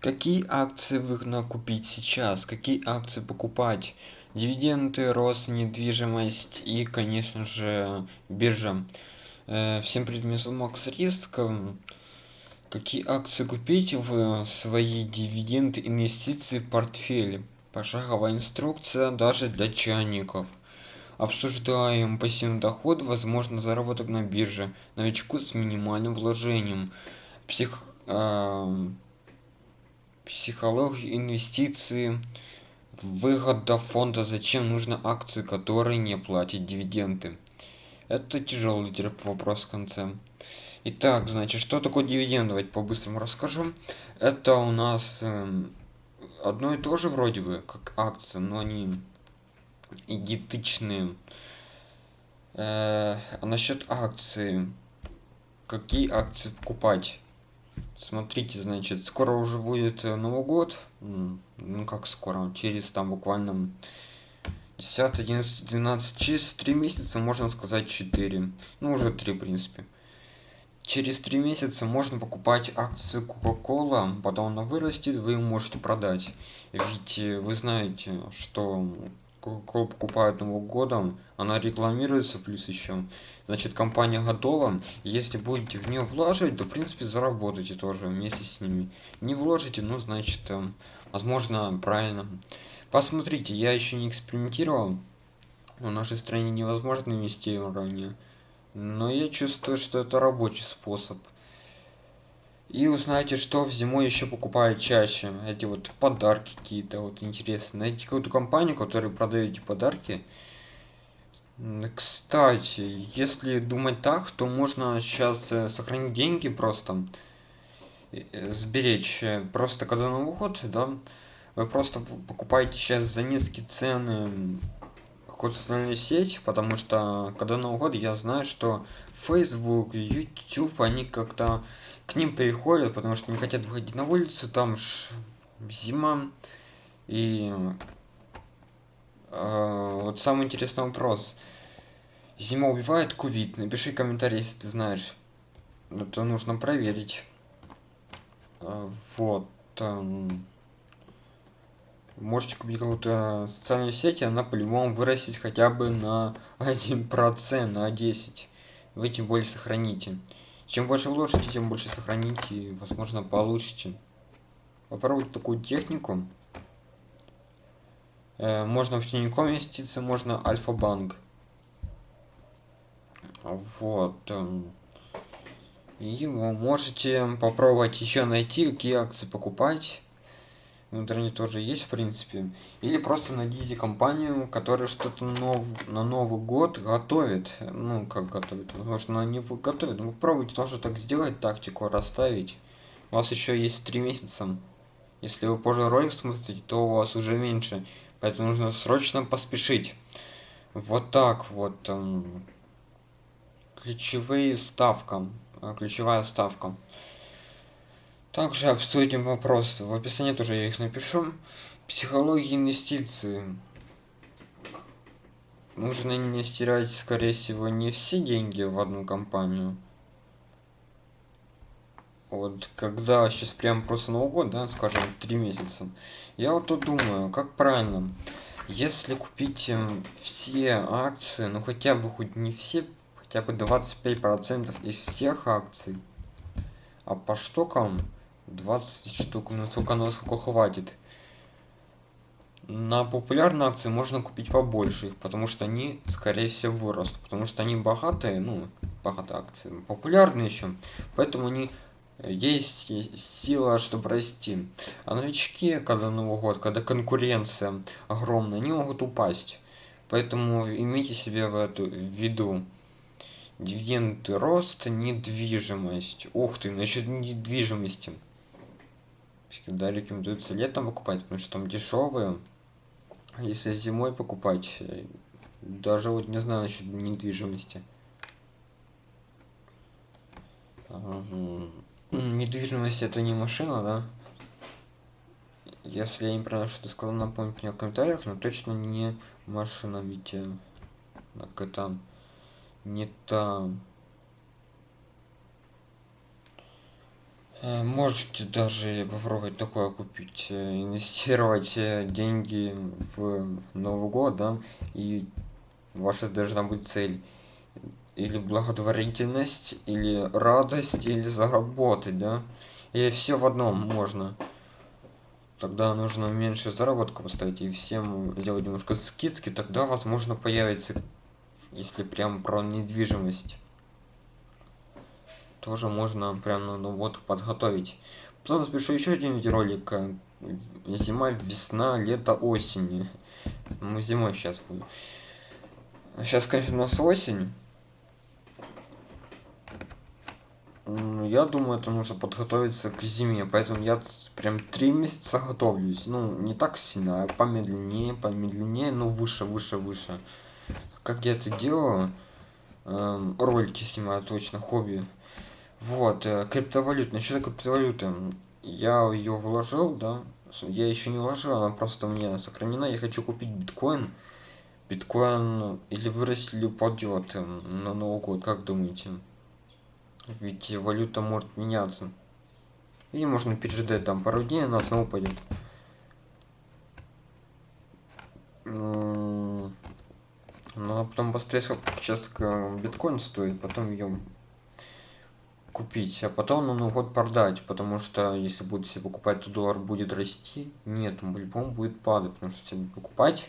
Какие акции выгодно купить сейчас? Какие акции покупать? Дивиденды, рост, недвижимость и, конечно же, биржа. Э, всем привет, меня зовут Макс Риск. Какие акции купить в свои дивиденды, инвестиции в портфеле? Пошаговая инструкция даже для чайников. Обсуждаем пассивный доход, возможно заработок на бирже. Новичку с минимальным вложением. Псих... Э психологию инвестиции выгода фонда зачем нужны акции которые не платят дивиденды. Это тяжелый вопрос в конце. Итак значит что такое дивиденд давайте по-быстрому расскажу. Это у нас э, одно и то же вроде бы как акции но они идентичные. Э, а насчет акции какие акции покупать смотрите значит скоро уже будет э, новый год. Ну как скоро? Через там буквально 10 11 12 через три месяца можно сказать 4 ну уже три в принципе. Через три месяца можно покупать акции coca-cola потом она вырастет вы можете продать. Ведь э, вы знаете что coca покупают новым годом она рекламируется плюс еще значит компания готова. Если будете в нее влаживать то в принципе заработаете тоже вместе с ними. Не вложите ну значит э, возможно правильно. Посмотрите я еще не экспериментировал. В нашей стране невозможно инвестирование но я чувствую что это рабочий способ и узнаете что в зимой еще покупают чаще. Эти вот подарки какие-то вот интересные. Найти какую-то компанию которая продает эти подарки кстати если думать так то можно сейчас э, сохранить деньги просто э, сберечь э, просто когда новый год да. Вы просто покупаете сейчас за низкие цены какую-то социальную потому что когда новый год я знаю что facebook youtube они как-то к ним приходят потому что не хотят выходить на улицу там ж зима. И э, вот самый интересный вопрос. Зима убивает кувит напиши комментарий если ты знаешь. Это нужно проверить. Э, вот э, можете купить какую-то социальную сеть она по-любому вырастет хотя бы на один процент на 10 вы тем более сохраните. Чем больше вложите тем больше сохраните и возможно получите. Попробовать такую технику. Э, можно в тинькофф инвестиции можно альфа-банк. Вот эм, и вы можете попробовать еще найти какие акции покупать в интернете тоже есть в принципе. Или просто найдите компанию которая что-то нов на новый год готовит ну как готовит возможно она не готовит. Вы пробуйте тоже так сделать тактику расставить. У вас еще есть три месяца. Если вы позже ролик смотрите то у вас уже меньше. Поэтому нужно срочно поспешить. Вот так вот эм, ключевые ставка э, ключевая ставка также обсудим вопрос в описании тоже я их напишу. Психология инвестиций. Нужно инвестировать скорее всего не все деньги в одну компанию. Вот когда сейчас прям просто новый год да скажем три месяца. Я вот тут думаю как правильно если купить эм, все акции ну хотя бы хоть не все хотя бы 25 процентов из всех акций а по штукам 20 штук насколько на сколько хватит. На популярные акции можно купить побольше их потому что они скорее всего вырастут потому что они богатые ну богатые акции популярные еще поэтому они э, есть сила чтобы расти. А новички когда новый год когда конкуренция огромная они могут упасть. Поэтому имейте себе в эту в виду. Дивиденды рост недвижимость. Ух ты насчет недвижимости всегда рекомендуется летом покупать потому что там дешевые. Если зимой покупать э, даже вот не знаю насчет недвижимости. Недвижимость это не машина да? Если я не правильно что-то сказал напомните мне в комментариях но точно не машина ведь так это не та Э, можете даже попробовать такое купить, э, инвестировать э, деньги в Новый год, да, и ваша должна быть цель. Или благотворительность, или радость, или заработать, да, и все в одном можно. Тогда нужно меньше заработка поставить и всем сделать немножко скидки, тогда возможно появится, если прям про недвижимость тоже можно прям ну, ну вот подготовить. Потом запишу еще один видеоролик. Э, зима, весна, лето, осень. Ну, зимой сейчас будет. Сейчас, конечно, у нас осень. Я думаю, это нужно подготовиться к зиме, поэтому я прям три месяца готовлюсь. Ну, не так сильно, а помедленнее, помедленнее, но выше, выше, выше. Как я это делаю? Эм, ролики снимаю точно, хобби. Вот, э, криптовалют. Насчет криптовалюты. Я ее вложил, да. Я еще не вложил, она просто меня сохранена. Я хочу купить биткоин. Биткоин или вырастет, или упадет эм, на Новый год, как думаете? Ведь валюта может меняться. Или можно переждать там пару дней, она снова упадет. Но потом быстрее сейчас биткоин стоит, потом ее купить, а потом на Новый год продать, потому что если будете себе покупать, то доллар будет расти. Нет, он по-любому будет падать, потому что если покупать,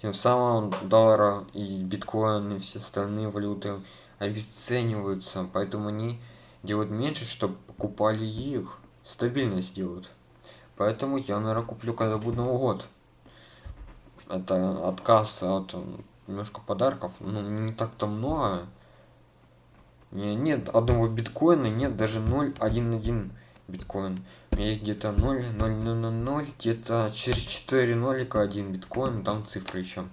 тем самым доллара и биткоин и все остальные валюты обесцениваются, поэтому они делают меньше, чтобы покупали их, стабильность делают. Поэтому я, наверное, куплю, когда будет Новый год. Это отказ от немножко подарков, ну, не так-то много, нет одного биткоина, нет даже 0.1.1 биткоин. И где-то 0, 0, 0, 0, 0, где-то через 4 нолика 1 биткоин, там цифры еще.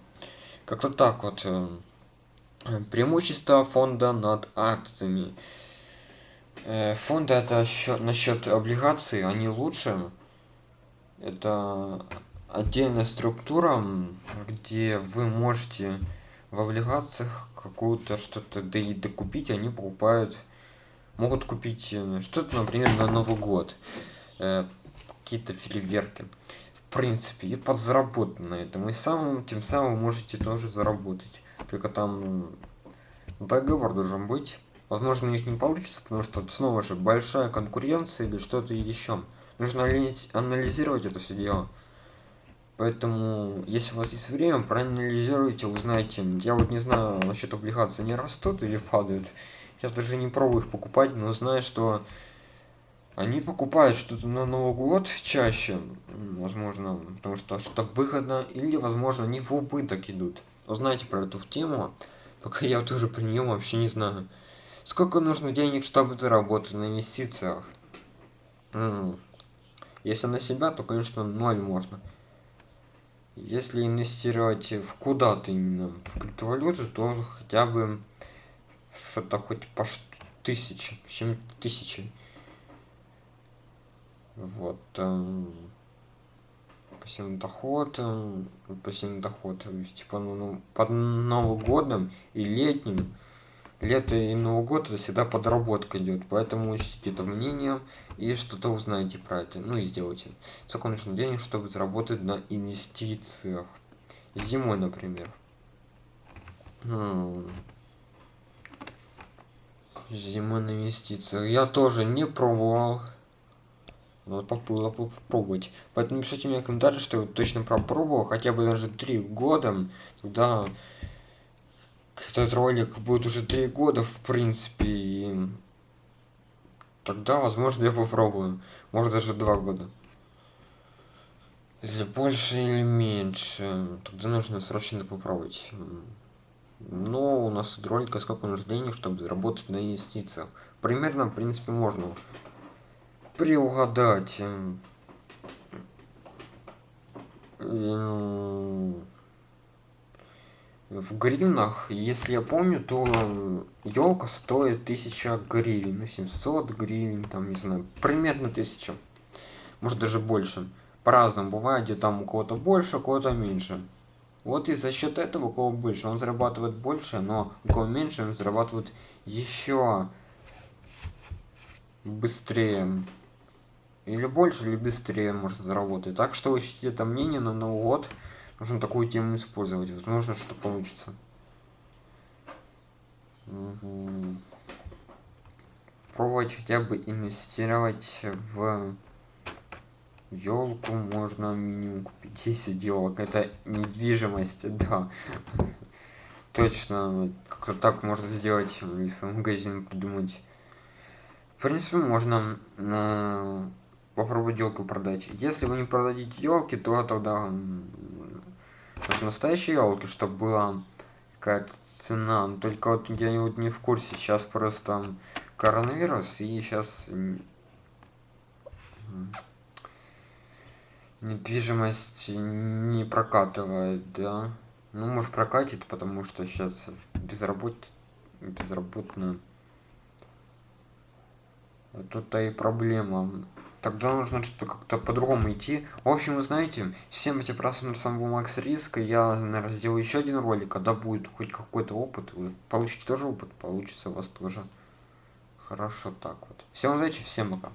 Как-то так вот. Э, преимущество фонда над акциями. Э, фонды это счет, насчет облигаций, они лучше. Это отдельная структура, где вы можете в облигациях какую-то что-то да и докупить, они покупают, могут купить э, что-то, например, на Новый год, э, какие-то фейерверки. В принципе, и подзаработать на этом. И самым, тем самым можете тоже заработать. Только там договор должен быть. Возможно, у них не получится, потому что снова же большая конкуренция или что-то еще. Нужно анализировать это все дело. Поэтому, если у вас есть время, проанализируйте, узнаете. Я вот не знаю насчет облигаций, они растут или падают. Я даже не пробую их покупать, но знаю, что они покупают что-то на Новый год чаще, возможно, потому что что выгодно, или, возможно, они в убыток идут. Узнаете про эту тему, пока я тоже про нее вообще не знаю. Сколько нужно денег, чтобы заработать на инвестициях? Если на себя, то, конечно, ноль можно. Если инвестировать в куда-то именно в криптовалюту, то хотя бы что-то хоть по тысяче, чем тысячи. Вот. Эм, пассивный доход, эм, пассивный доход, типа, ну, ну, под Новым годом и летним лето и Новый год это всегда подработка идет, поэтому учтите это мнение и что-то узнаете про это, ну и сделайте. Сколько нужно денег, чтобы заработать на инвестициях. Зимой, например. Хм. Зимой на инвестициях. Я тоже не пробовал. Надо было попробовать. Поэтому пишите мне комментарии, что я точно попробовал, хотя бы даже три года. Тогда этот ролик будет уже три года, в принципе, и тогда, возможно, я попробую. Может, даже два года. Или больше, или меньше. Тогда нужно срочно попробовать. Но у нас тут ролика сколько нужно денег, чтобы заработать на инвестициях. Примерно, в принципе, можно приугадать в гривнах, если я помню, то елка стоит 1000 гривен, ну 700 гривен, там, не знаю, примерно 1000, может даже больше. По-разному бывает, где там у кого-то больше, у кого-то меньше. Вот и за счет этого, у кого больше, он зарабатывает больше, но у кого меньше, он зарабатывает еще быстрее. Или больше, или быстрее можно заработать. Так что ищите это мнение на Новый год. Нужно такую тему использовать. Возможно, что получится. Угу. Пробовать хотя бы инвестировать в елку можно минимум купить 10 елок. Это недвижимость, да. Точно, как-то так можно сделать, если магазин придумать. В принципе, можно э, попробовать елку продать. Если вы не продадите елки, то тогда настоящие елки, чтобы была какая-то цена. Только вот я вот не в курсе. Сейчас просто коронавирус и сейчас недвижимость не прокатывает, да. Ну, может прокатит, потому что сейчас безработ... безработно. Тут-то и проблема. Тогда нужно что-то как-то по-другому идти. В общем, вы знаете, всем этим просмотрам был Макс Риск. Я, наверное, сделаю еще один ролик, когда будет хоть какой-то опыт. Вы получите тоже опыт, получится у вас тоже. Хорошо так вот. Всем удачи, всем пока.